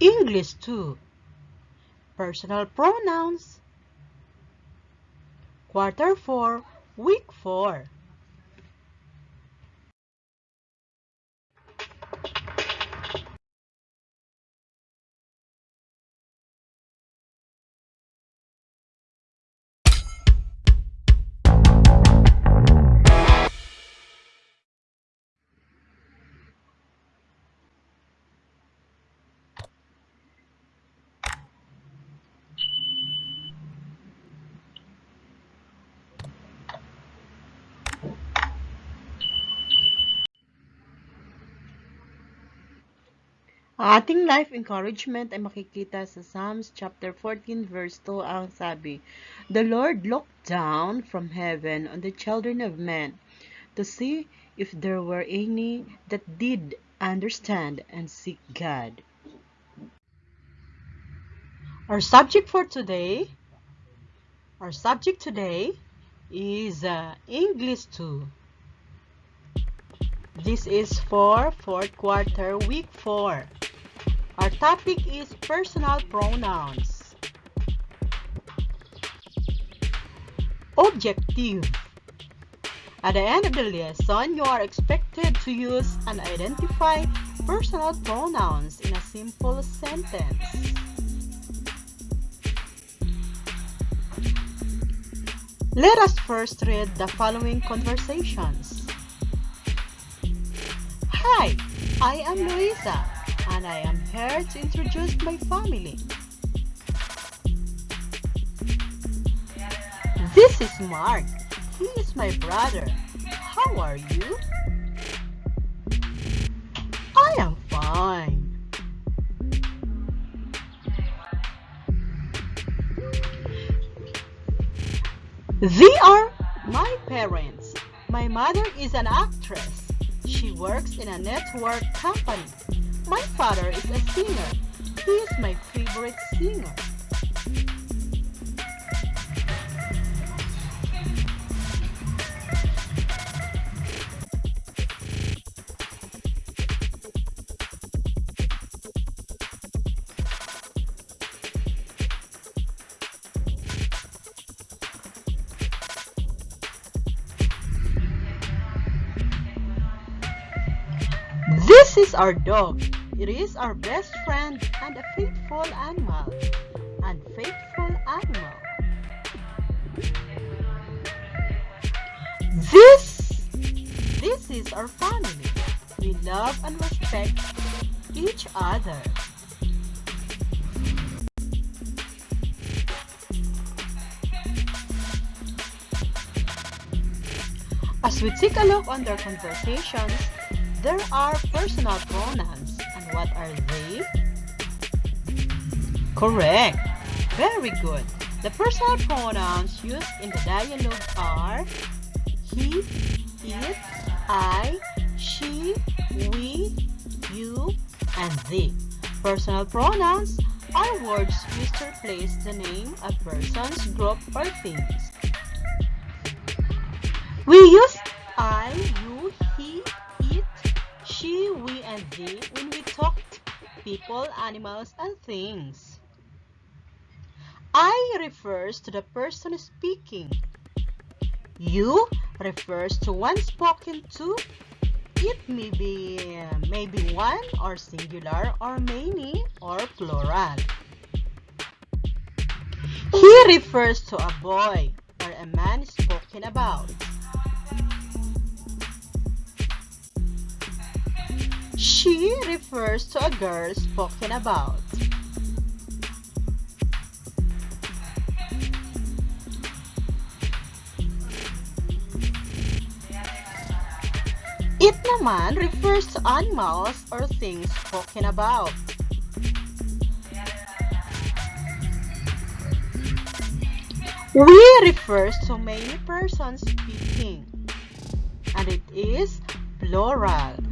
English 2 Personal pronouns. Quarter 4 Week 4 ating life encouragement ay makikita sa Psalms chapter 14 verse 2 ang sabi, The Lord looked down from heaven on the children of men to see if there were any that did understand and seek God. Our subject for today, our subject today is uh, English 2. This is for fourth quarter, week 4. Topic is personal pronouns. Objective. At the end of the lesson, you are expected to use and identify personal pronouns in a simple sentence. Let us first read the following conversations. Hi, I am Luisa and I am here to introduce my family. This is Mark. He is my brother. How are you? I am fine. They are my parents. My mother is an actress. She works in a network company. My father is a singer. He is my favorite singer. This is our dog. It is our best friend and a faithful animal. And faithful animal. This, this is our family. We love and respect each other. As we take a look on their conversations, there are personal pronouns. What are they? Correct. Very good. The personal pronouns used in the dialogue are he, it, I, she, we, you, and they. Personal pronouns are words used to replace the name of persons, group, or things. We use I, you, she, we, and they when we talk people, animals, and things. I refers to the person speaking. You refers to one spoken to. It may be maybe one or singular or many or plural. He refers to a boy or a man spoken about. She refers to a girl spoken about. It naman refers to animals or things spoken about. We refers to many persons speaking, and it is plural.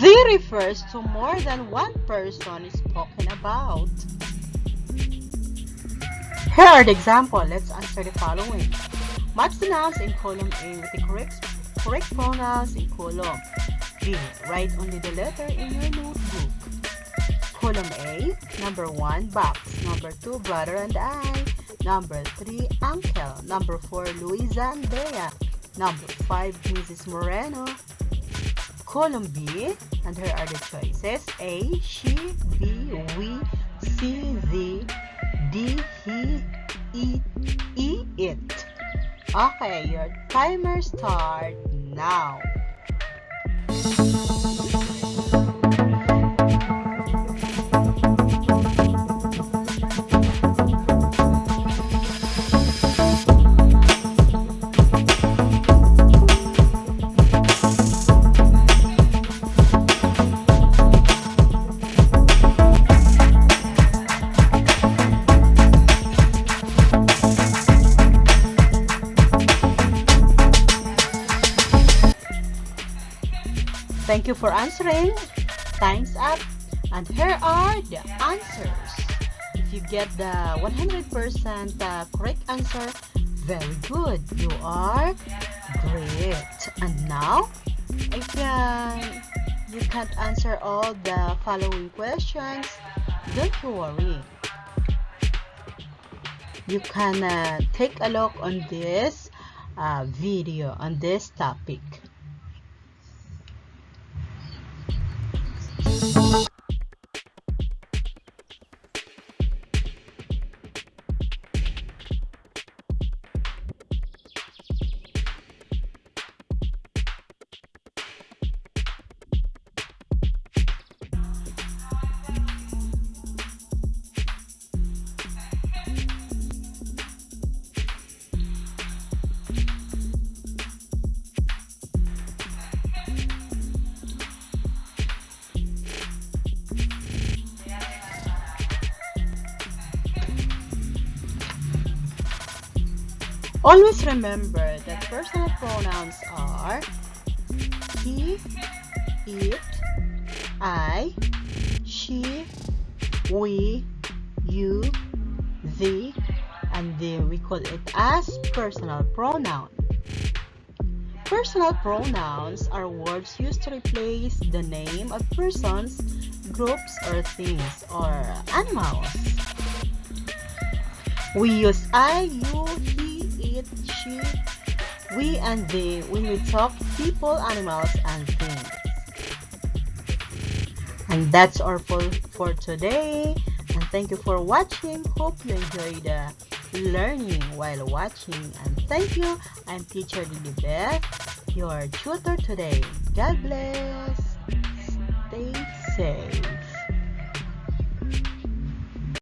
The refers to more than one person is spoken about. Here are the examples. Let's answer the following. Match the nouns in column A with the correct, correct pronouns in column B. Write only the letter in your notebook. Column A, number 1, box. Number 2, brother and I. Number 3, uncle. Number 4, Luisa and Bea. Number 5, Mrs. Moreno. Column B, and here are the choices. A, she, B, we, C, the, D, he, E, E, it. Okay, your timer start now. Thank you for answering. Time's up. And here are the answers. If you get the 100% uh, correct answer, very good. You are great. And now, if uh, you can't answer all the following questions, don't you worry. You can uh, take a look on this uh, video on this topic. Always remember that personal pronouns are he, it, I, she, we, you, they, and they. We call it as personal pronoun. Personal pronouns are words used to replace the name of persons, groups, or things, or animals. We use I, you, he, she, we, and they when we talk people, animals, and things. And that's all for, for today. And thank you for watching. Hope you enjoyed the learning while watching. And thank you. I'm teacher Lily Beth, your tutor today. God bless. Stay safe.